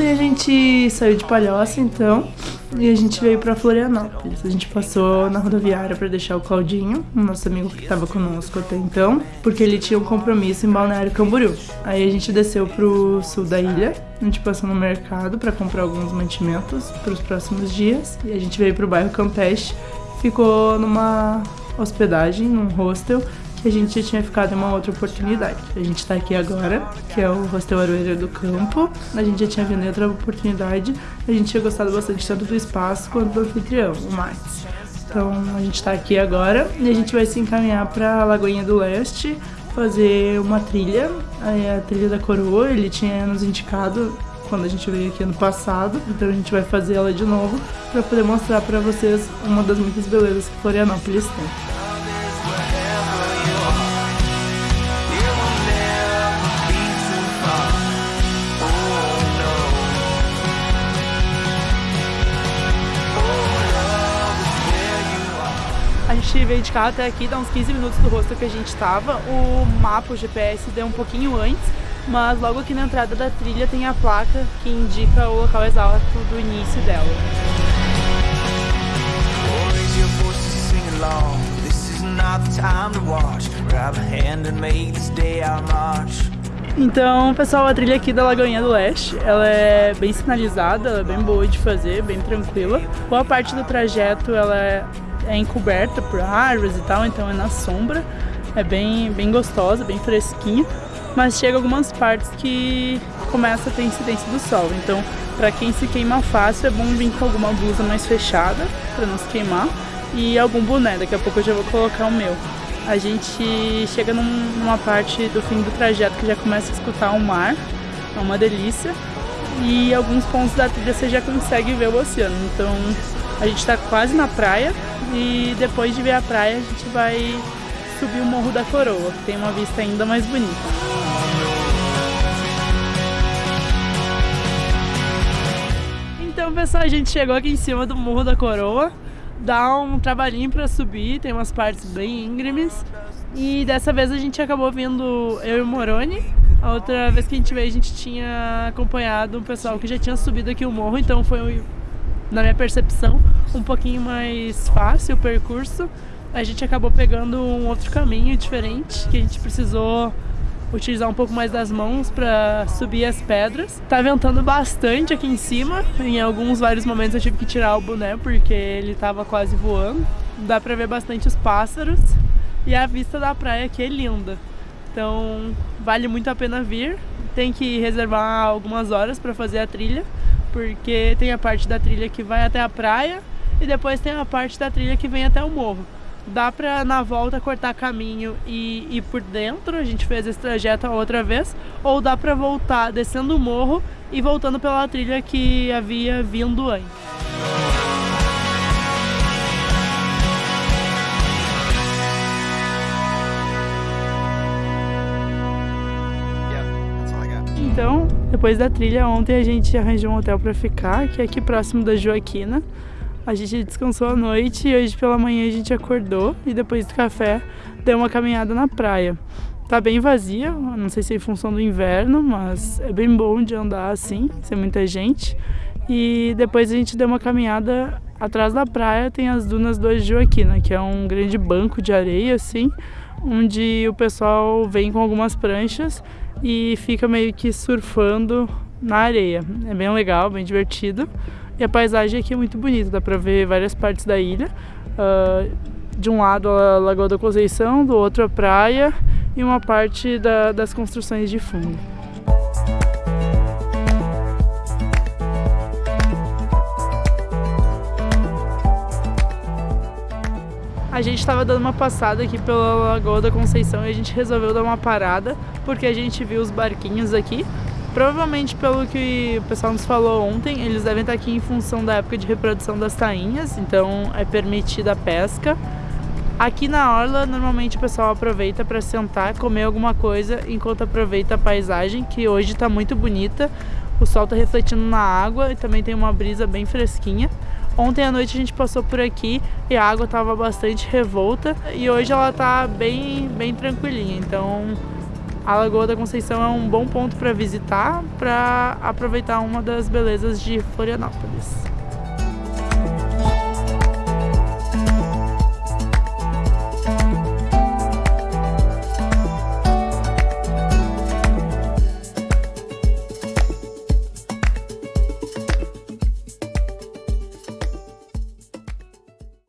Ontem a gente saiu de Palhoça, então, e a gente veio pra Florianópolis. A gente passou na rodoviária pra deixar o Claudinho, nosso amigo que tava conosco até então, porque ele tinha um compromisso em Balneário Camboriú. Aí a gente desceu pro sul da ilha, a gente passou no mercado pra comprar alguns mantimentos pros próximos dias, e a gente veio pro bairro Campeche, ficou numa hospedagem, num hostel, que a gente já tinha ficado em uma outra oportunidade. A gente tá aqui agora, que é o Hostel Aroeira do Campo. A gente já tinha vindo em outra oportunidade. A gente tinha gostado bastante tanto do espaço quanto do anfitrião, o Max. Então a gente tá aqui agora e a gente vai se encaminhar pra Lagoinha do Leste, fazer uma trilha, a trilha da coroa, ele tinha nos indicado quando a gente veio aqui ano passado, então a gente vai fazer ela de novo para poder mostrar para vocês uma das muitas belezas que Florianópolis tem. Veio de carro até aqui, dá uns 15 minutos do rosto que a gente tava. O mapa, o GPS, deu um pouquinho antes, mas logo aqui na entrada da trilha tem a placa que indica o local exato do início dela. Então, pessoal, a trilha aqui da Lagoinha do Leste, ela é bem sinalizada, ela é bem boa de fazer, bem tranquila. Boa parte do trajeto ela é é encoberta por árvores e tal, então é na sombra. É bem, bem gostosa, bem fresquinha, mas chega algumas partes que começa a ter incidência do sol. Então, para quem se queima fácil, é bom vir com alguma blusa mais fechada para não se queimar e algum boné. Daqui a pouco eu já vou colocar o meu. A gente chega num, numa parte do fim do trajeto que já começa a escutar o mar, é uma delícia. E alguns pontos da trilha você já consegue ver o oceano. Então a gente está quase na praia, e depois de ver a praia a gente vai subir o Morro da Coroa, que tem uma vista ainda mais bonita. Então pessoal, a gente chegou aqui em cima do Morro da Coroa, dá um trabalhinho para subir, tem umas partes bem íngremes e dessa vez a gente acabou vindo eu e o Moroni. A outra vez que a gente veio a gente tinha acompanhado um pessoal que já tinha subido aqui o morro, então foi na minha percepção, um pouquinho mais fácil o percurso. A gente acabou pegando um outro caminho diferente, que a gente precisou utilizar um pouco mais das mãos para subir as pedras. Tá ventando bastante aqui em cima, em alguns vários momentos eu tive que tirar o boné porque ele tava quase voando. Dá para ver bastante os pássaros e a vista da praia aqui é linda. Então vale muito a pena vir. Tem que reservar algumas horas para fazer a trilha, porque tem a parte da trilha que vai até a praia e depois tem a parte da trilha que vem até o morro. Dá pra na volta cortar caminho e ir por dentro, a gente fez esse trajeto a outra vez, ou dá pra voltar descendo o morro e voltando pela trilha que havia vindo antes. Então, depois da trilha, ontem a gente arranjou um hotel para ficar, que é aqui próximo da Joaquina. A gente descansou à noite e hoje pela manhã a gente acordou e depois do café deu uma caminhada na praia. Tá bem vazia, não sei se é em função do inverno, mas é bem bom de andar assim, sem muita gente. E depois a gente deu uma caminhada atrás da praia, tem as dunas do Joaquina, que é um grande banco de areia assim, onde o pessoal vem com algumas pranchas e fica meio que surfando na areia. É bem legal, bem divertido. E a paisagem aqui é muito bonita, dá pra ver várias partes da ilha. Uh, de um lado a Lagoa da Conceição, do outro a praia e uma parte da, das construções de fundo. A gente estava dando uma passada aqui pela Lagoa da Conceição e a gente resolveu dar uma parada porque a gente viu os barquinhos aqui. Provavelmente, pelo que o pessoal nos falou ontem, eles devem estar aqui em função da época de reprodução das tainhas, então é permitida a pesca. Aqui na orla, normalmente o pessoal aproveita para sentar, comer alguma coisa, enquanto aproveita a paisagem, que hoje está muito bonita. O sol está refletindo na água e também tem uma brisa bem fresquinha. Ontem à noite a gente passou por aqui e a água estava bastante revolta e hoje ela está bem, bem tranquilinha, então a Lagoa da Conceição é um bom ponto para visitar, para aproveitar uma das belezas de Florianópolis.